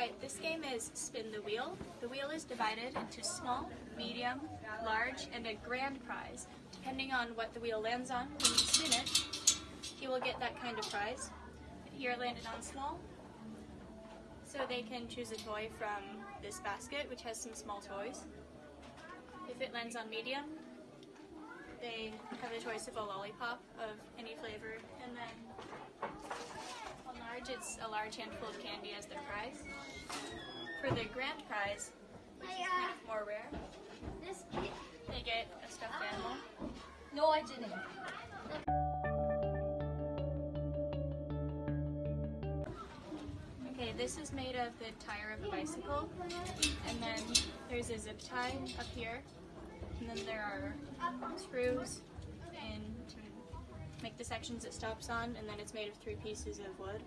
Alright, this game is Spin the Wheel. The wheel is divided into small, medium, large, and a grand prize. Depending on what the wheel lands on when you spin it, he will get that kind of prize. Here it landed on small, so they can choose a toy from this basket, which has some small toys. If it lands on medium, they have the choice of a lollipop of any flavor, and then it's a large handful of candy as their prize. For the grand prize, which is kind of more rare, they get a stuffed ah. animal. No, I didn't. Okay, this is made of the tire of a bicycle, and then there's a zip tie up here, and then there are screws in to make the sections it stops on, and then it's made of three pieces of wood.